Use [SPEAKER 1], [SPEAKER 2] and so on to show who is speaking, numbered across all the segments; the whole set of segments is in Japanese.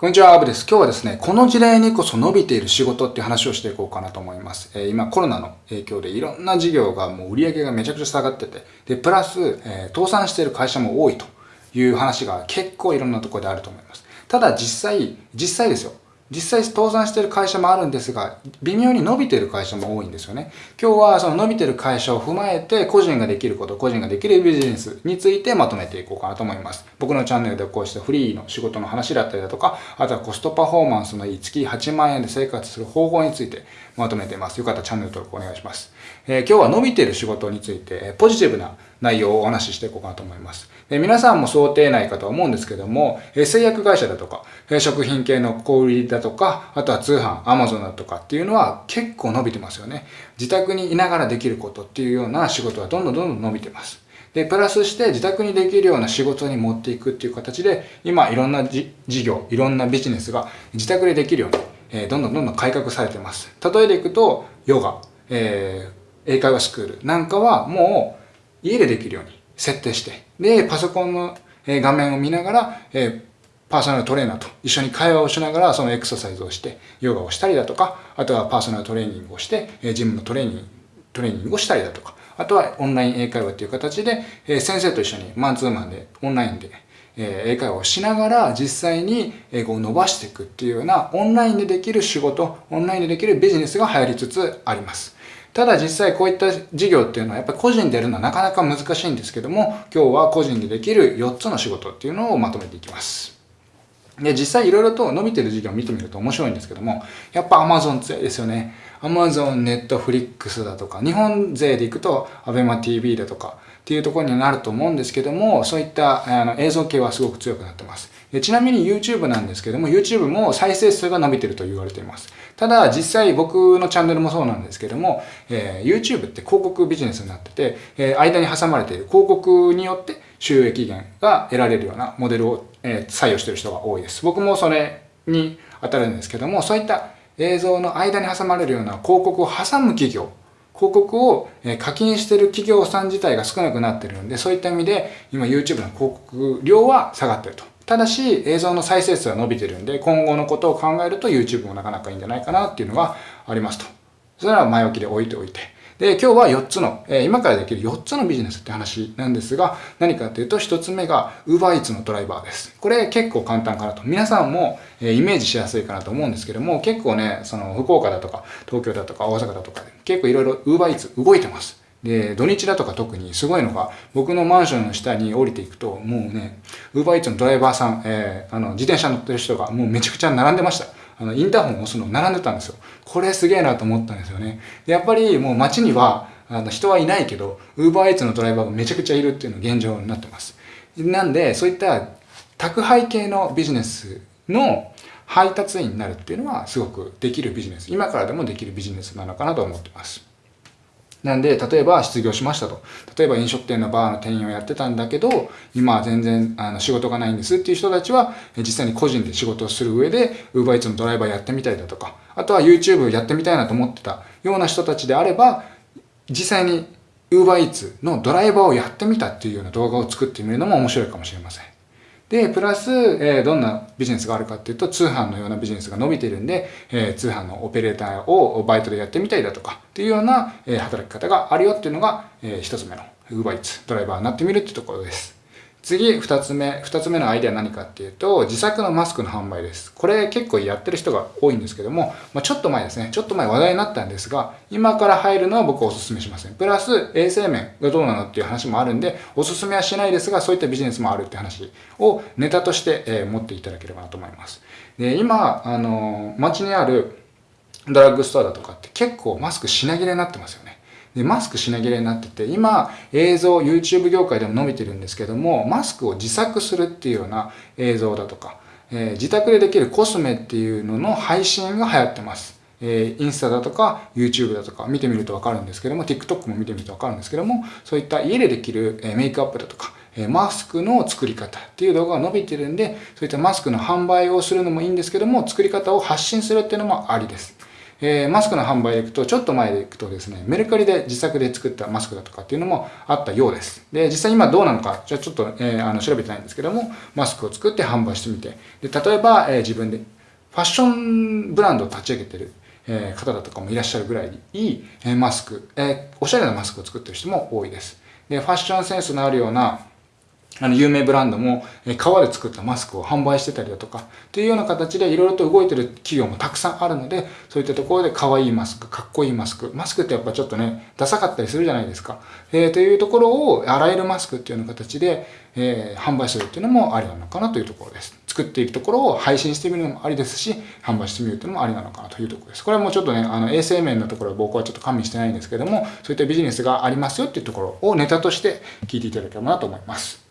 [SPEAKER 1] こんにちは、アブです。今日はですね、この事例にこそ伸びている仕事っていう話をしていこうかなと思います。えー、今コロナの影響でいろんな事業がもう売り上げがめちゃくちゃ下がってて、で、プラス、えー、倒産している会社も多いという話が結構いろんなところであると思います。ただ実際、実際ですよ。実際倒産してる会社もあるんですが、微妙に伸びてる会社も多いんですよね。今日はその伸びてる会社を踏まえて、個人ができること、個人ができるビジネスについてまとめていこうかなと思います。僕のチャンネルでこうしたフリーの仕事の話だったりだとか、あとはコストパフォーマンスのいい月8万円で生活する方法についてまとめています。よかったらチャンネル登録お願いします。えー、今日は伸びてる仕事について、ポジティブな内容をお話ししていこうかなと思います。え皆さんも想定内かと思うんですけども、え製薬会社だとか、え食品系の小売りだとか、あとは通販、アマゾンだとかっていうのは結構伸びてますよね。自宅にいながらできることっていうような仕事はどんどんどんどん伸びてます。で、プラスして自宅にできるような仕事に持っていくっていう形で、今いろんな事業、いろんなビジネスが自宅でできるように、えー、どんどんどんどん改革されてます。例えでいくと、ヨガ、えー、英会話スクールなんかはもう家でできるように設定して、で、パソコンの画面を見ながら、えパーソナルトレーナーと一緒に会話をしながらそのエクササイズをして、ヨガをしたりだとか、あとはパーソナルトレーニングをして、えジムのトレーニング、トレーニングをしたりだとか、あとはオンライン英会話という形で、え先生と一緒にマンツーマンでオンラインでえ英会話をしながら実際に英語を伸ばしていくっていうようなオンラインでできる仕事、オンラインでできるビジネスが流行りつつあります。ただ実際こういった事業っていうのはやっぱり個人でやるのはなかなか難しいんですけども、今日は個人でできる4つの仕事っていうのをまとめていきます。で、実際いろいろと伸びてる事業を見てみると面白いんですけども、やっぱ Amazon 強いですよね。Amazon、Netflix だとか、日本勢で行くと ABEMATV だとかっていうところになると思うんですけども、そういったあの映像系はすごく強くなってます。ちなみに YouTube なんですけども、YouTube も再生数が伸びてると言われています。ただ、実際僕のチャンネルもそうなんですけども、えー、YouTube って広告ビジネスになってて、えー、間に挟まれている広告によって収益源が得られるようなモデルを、えー、採用している人が多いです。僕もそれに当たるんですけども、そういった映像の間に挟まれるような広告を挟む企業、広告を課金している企業さん自体が少なくなっているので、そういった意味で今 YouTube の広告量は下がっていると。ただし映像の再生数は伸びてるんで、今後のことを考えると YouTube もなかなかいいんじゃないかなっていうのがありますと。それは前置きで置いておいて。で、今日は4つの、えー、今からできる4つのビジネスって話なんですが、何かっていうと1つ目が UberEats のドライバーです。これ結構簡単かなと。皆さんも、えー、イメージしやすいかなと思うんですけども、結構ね、その福岡だとか東京だとか大阪だとかで結構いろいろ UberEats 動いてます。で、土日だとか特にすごいのが、僕のマンションの下に降りていくと、もうね、ウーバーイーツのドライバーさん、えー、あの、自転車乗ってる人がもうめちゃくちゃ並んでました。あの、インターホンを押すの並んでたんですよ。これすげえなと思ったんですよね。で、やっぱりもう街には、あの、人はいないけど、ウーバーイーツのドライバーがめちゃくちゃいるっていうのが現状になってます。なんで、そういった宅配系のビジネスの配達員になるっていうのはすごくできるビジネス。今からでもできるビジネスなのかなと思ってます。なんで、例えば失業しましたと。例えば飲食店のバーの店員をやってたんだけど、今は全然あの仕事がないんですっていう人たちは、実際に個人で仕事をする上で、UberEats のドライバーやってみたいだとか、あとは YouTube やってみたいなと思ってたような人たちであれば、実際に UberEats のドライバーをやってみたっていうような動画を作ってみるのも面白いかもしれません。で、プラス、えー、どんなビジネスがあるかっていうと、通販のようなビジネスが伸びてるんで、えー、通販のオペレーターをバイトでやってみたいだとか、っていうような、えー、働き方があるよっていうのが、えー、一つ目の UberEats ドライバーになってみるっていうところです。次、二つ目。二つ目のアイデア何かっていうと、自作のマスクの販売です。これ結構やってる人が多いんですけども、まあ、ちょっと前ですね。ちょっと前話題になったんですが、今から入るのは僕はお勧めしません。プラス、衛生面がどうなのっていう話もあるんで、お勧めはしないですが、そういったビジネスもあるって話をネタとして、えー、持っていただければなと思います。で、今、あのー、街にあるドラッグストアだとかって結構マスク品切れになってますよね。で、マスク品切れになってて、今、映像、YouTube 業界でも伸びてるんですけども、マスクを自作するっていうような映像だとか、えー、自宅でできるコスメっていうのの配信が流行ってます。えー、インスタだとか YouTube だとか見てみるとわかるんですけども、TikTok も見てみるとわかるんですけども、そういった家でできる、えメイクアップだとか、えマスクの作り方っていう動画が伸びてるんで、そういったマスクの販売をするのもいいんですけども、作り方を発信するっていうのもありです。えー、マスクの販売でいくと、ちょっと前でいくとですね、メルカリで自作で作ったマスクだとかっていうのもあったようです。で、実際今どうなのか、じゃあちょっと、えー、あの調べてないんですけども、マスクを作って販売してみて、で例えば、え、自分でファッションブランドを立ち上げてる、え、方だとかもいらっしゃるぐらいいい、え、マスク、え、おしゃれなマスクを作ってる人も多いです。で、ファッションセンスのあるようなあの、有名ブランドも、え革で作ったマスクを販売してたりだとか、というような形でいろいろと動いてる企業もたくさんあるので、そういったところで可愛いマスク、かっこいいマスク。マスクってやっぱちょっとね、ダサかったりするじゃないですか。えー、というところを、洗えるマスクっていうような形で、えー、販売するっていうのもありなのかなというところです。作っていくところを配信してみるのもありですし、販売してみるっていうのもありなのかなというところです。これはもうちょっとね、あの衛生面のところは僕はちょっと加味してないんですけども、そういったビジネスがありますよっていうところをネタとして聞いていただければなと思います。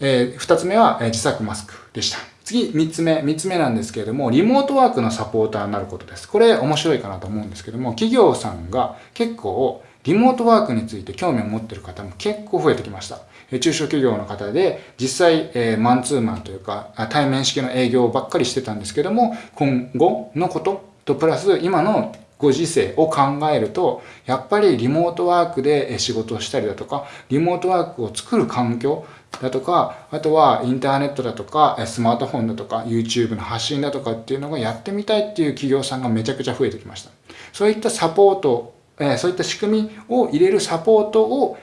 [SPEAKER 1] えー、2つ目は、えー、自作マスクでした。次、3つ目。3つ目なんですけれども、リモートワークのサポーターになることです。これ面白いかなと思うんですけども、企業さんが結構リモートワークについて興味を持っている方も結構増えてきました。中小企業の方で実際、えー、マンツーマンというか対面式の営業ばっかりしてたんですけども、今後のこととプラス今のご時世を考えると、やっぱりリモートワークで仕事をしたりだとか、リモートワークを作る環境だとか、あとはインターネットだとか、スマートフォンだとか、YouTube の発信だとかっていうのがやってみたいっていう企業さんがめちゃくちゃ増えてきました。そういったサポートそういった仕組みを入れるサポートを、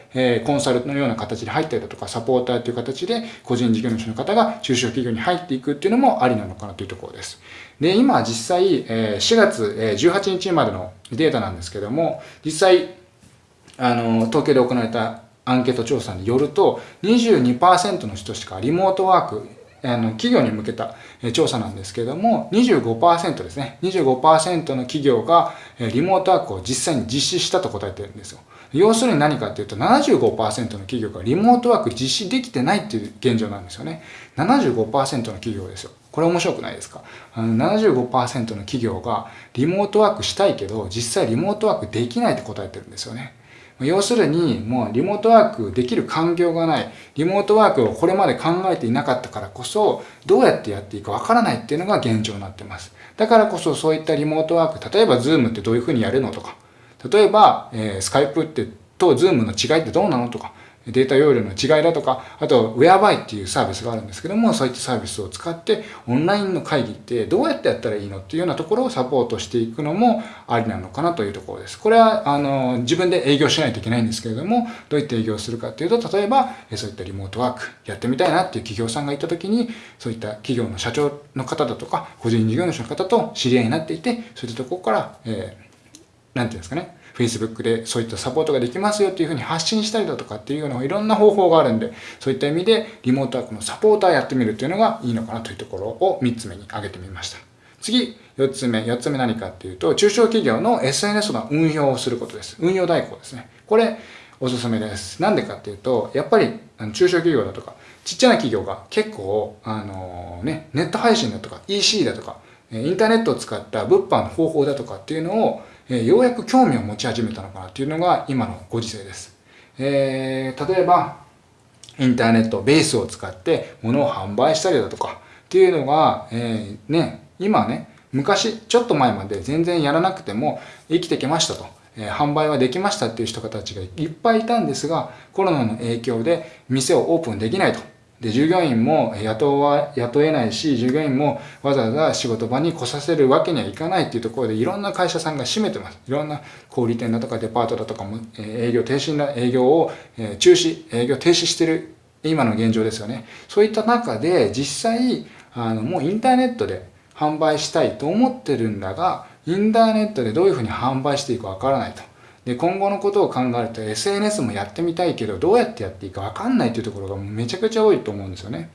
[SPEAKER 1] コンサルのような形で入ったりだとか、サポーターという形で個人事業主の方が中小企業に入っていくっていうのもありなのかなというところです。で、今実際、4月18日までのデータなんですけども、実際、あの、東京で行われたアンケート調査によると、22%の人しかリモートワーク、あの企業に向けた調査なんですけれども、25%ですね。25%の企業がリモートワークを実際に実施したと答えてるんですよ。要するに何かっていうと、75%の企業がリモートワーク実施できてないっていう現状なんですよね。75%の企業ですよ。これ面白くないですか？あの ?75% の企業がリモートワークしたいけど、実際リモートワークできないって答えてるんですよね。要するに、もうリモートワークできる環境がない。リモートワークをこれまで考えていなかったからこそ、どうやってやっていいかわからないっていうのが現状になってます。だからこそそういったリモートワーク、例えば Zoom ってどういうふうにやるのとか、例えば、えー、Skype ってと Zoom の違いってどうなのとか、データ容量の違いだとか、あと Whereby っていうサービスがあるんですけども、そういったサービスを使ってオンラインの会議ってどうやってやったらいいのっていうようなところをサポートしていくのもありなのかなというところです。これは、あの、自分で営業しないといけないんですけれども、どういった営業するかっていうと、例えば、そういったリモートワークやってみたいなっていう企業さんがいた時に、そういった企業の社長の方だとか、個人事業主の方と知り合いになっていて、そういったところから、えー、なんていうんですかね、Facebook でそういったサポートができますよっていうふうに発信したりだとかっていうようないろんな方法があるんで、そういった意味でリモートワークのサポーターやってみるっていうのがいいのかなというところを3つ目に挙げてみました。次、4つ目。4つ目何かっていうと、中小企業の SNS の運用をすることです。運用代行ですね。これ、おすすめです。なんでかっていうと、やっぱり中小企業だとか、ちっちゃな企業が結構、あのね、ネット配信だとか、EC だとか、インターネットを使った物販の方法だとかっていうのをえようやく興味を持ち始めたのかなっていうのが今のご時世です。えー、例えば、インターネット、ベースを使って物を販売したりだとかっていうのが、えー、ね、今ね、昔、ちょっと前まで全然やらなくても生きてきましたと。えー、販売はできましたっていう人たちがいっぱいいたんですが、コロナの影響で店をオープンできないと。で、従業員も雇わ、雇えないし、従業員もわざわざ仕事場に来させるわけにはいかないっていうところで、いろんな会社さんが閉めてます。いろんな小売店だとかデパートだとかも、営業停止な、営業を中止、営業停止してる今の現状ですよね。そういった中で、実際、あの、もうインターネットで販売したいと思ってるんだが、インターネットでどういうふうに販売していいかわからないと。で、今後のことを考えると SNS もやってみたいけど、どうやってやっていいかわかんないというところがめちゃくちゃ多いと思うんですよね。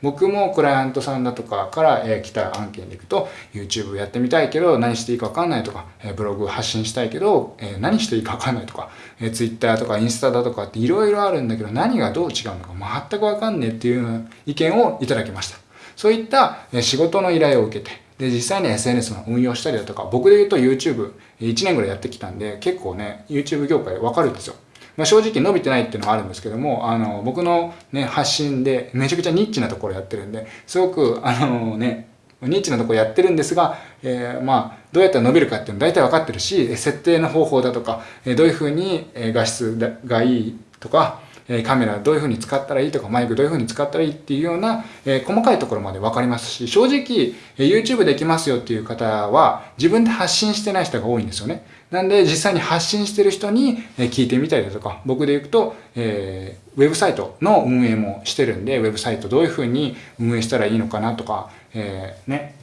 [SPEAKER 1] 僕もクライアントさんだとかから、え来た案件でいくと、YouTube やってみたいけど、何していいかわかんないとか、えブログ発信したいけど、え何していいかわかんないとか、え Twitter とかインスタだとかっていろいろあるんだけど、何がどう違うのか全くわかんねえっていう意見をいただきました。そういった仕事の依頼を受けて、で、実際に SNS の運用したりだとか、僕で言うと YouTube1 年ぐらいやってきたんで、結構ね、YouTube 業界わかるんですよ。まあ、正直伸びてないっていうのはあるんですけども、あの、僕のね、発信でめちゃくちゃニッチなところやってるんで、すごく、あのね、ニッチなところやってるんですが、えー、まあ、どうやったら伸びるかっていうの大体分かってるし、設定の方法だとか、どういうふうに画質がいいとか、えカメラどういうふうに使ったらいいとか、マイクどういうふうに使ったらいいっていうような、え細かいところまで分かりますし、正直、え YouTube できますよっていう方は、自分で発信してない人が多いんですよね。なんで、実際に発信してる人に聞いてみたりだとか、僕で言うと、えー、ウェブサイトの運営もしてるんで、ウェブサイトどういうふうに運営したらいいのかなとか、えー、ね、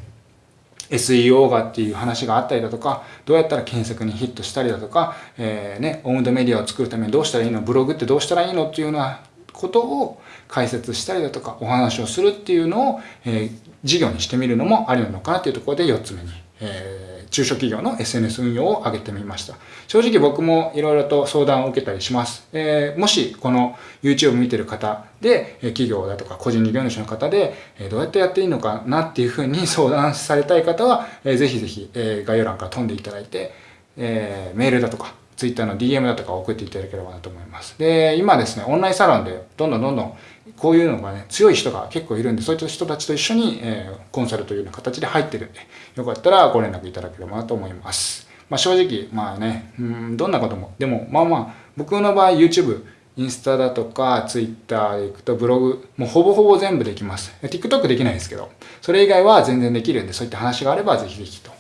[SPEAKER 1] SEO がっていう話があったりだとか、どうやったら検索にヒットしたりだとか、えー、ね、オウンドメディアを作るためにどうしたらいいのブログってどうしたらいいのっていうようなことを解説したりだとか、お話をするっていうのを、えー、事業にしてみるのもありなのかなっていうところで4つ目に、えー中小企業の SNS 運用を上げてみました。正直僕もいろいろと相談を受けたりします。えー、もしこの YouTube 見てる方で、企業だとか個人事業主の方で、どうやってやっていいのかなっていうふうに相談されたい方は、ぜひぜひ概要欄から飛んでいただいて、え、メールだとか Twitter の DM だとか送っていただければなと思います。で、今ですね、オンラインサロンでどんどんどんどんこういうのがね、強い人が結構いるんで、そういった人たちと一緒に、えー、コンサルというような形で入ってるんで、よかったらご連絡いただければなと思います。まあ正直、まあね、うん、どんなことも、でもまあまあ、僕の場合 YouTube、インスタだとか、Twitter 行くとブログ、もうほぼほぼ全部できます。TikTok できないですけど、それ以外は全然できるんで、そういった話があればぜひぜひと。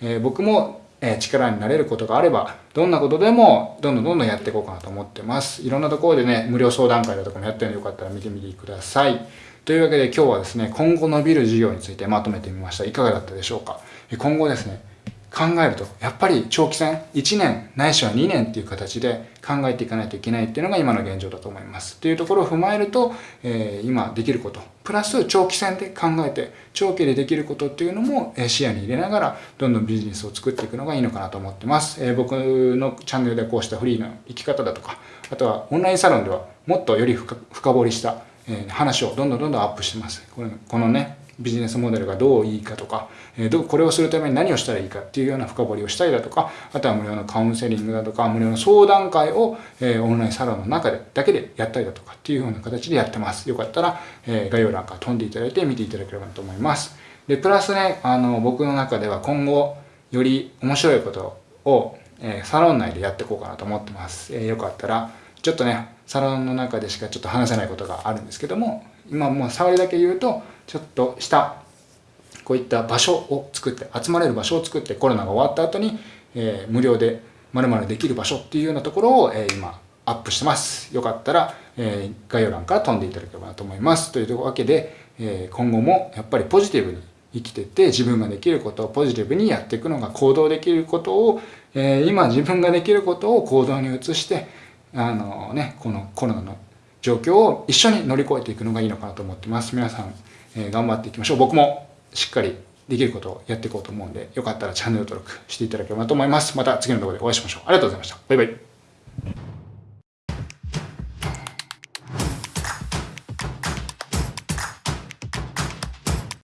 [SPEAKER 1] えー、僕もえ力になれることがあれば、どんなことでもどんどんどんどんやっていこうかなと思ってます。いろんなところでね、無料相談会だとかもやってるのでよかったら見てみてください。というわけで今日はですね、今後伸びる授業についてまとめてみました。いかがだったでしょうか？今後ですね、考えると、やっぱり長期戦、1年ないしは2年っていう形で考えていかないといけないっていうのが今の現状だと思います。というところを踏まえると、えー、今できること、プラス長期戦で考えて、長期でできることっていうのも視野に入れながら、どんどんビジネスを作っていくのがいいのかなと思ってます。えー、僕のチャンネルでこうしたフリーな生き方だとか、あとはオンラインサロンではもっとより深掘りした、え話をどんどんどんどんアップしてます。ここのね、ビジネスモデルがどういいかとか、えどこれをするために何をしたらいいかっていうような深掘りをしたりだとか、あとは無料のカウンセリングだとか、無料の相談会を、えオンラインサロンの中でだけでやったりだとかっていうような形でやってます。よかったら、え概要欄から飛んでいただいて見ていただければと思います。で、プラスね、あの、僕の中では今後、より面白いことを、えサロン内でやっていこうかなと思ってます。えよかったら、ちょっとね、サロンの中でしかちょっと話せないことがあるんですけども、今もう触りだけ言うと、ちょっとしたこういった場所を作って集まれる場所を作ってコロナが終わった後に、えー、無料でまるまるできる場所っていうようなところを、えー、今アップしてます。よかったら、えー、概要欄から飛んでいただければなと思います。というわけで、えー、今後もやっぱりポジティブに生きてて自分ができることをポジティブにやっていくのが行動できることを、えー、今自分ができることを行動に移してあのねこのコロナの状況を一緒に乗り越えていくのがいいのかなと思ってます。皆さん、えー、頑張っていきましょう。僕もしっかりできることをやっていこうと思うんで、よかったらチャンネル登録していただければと思います。また次の動画でお会いしましょう。ありがとうございました。バイバイ。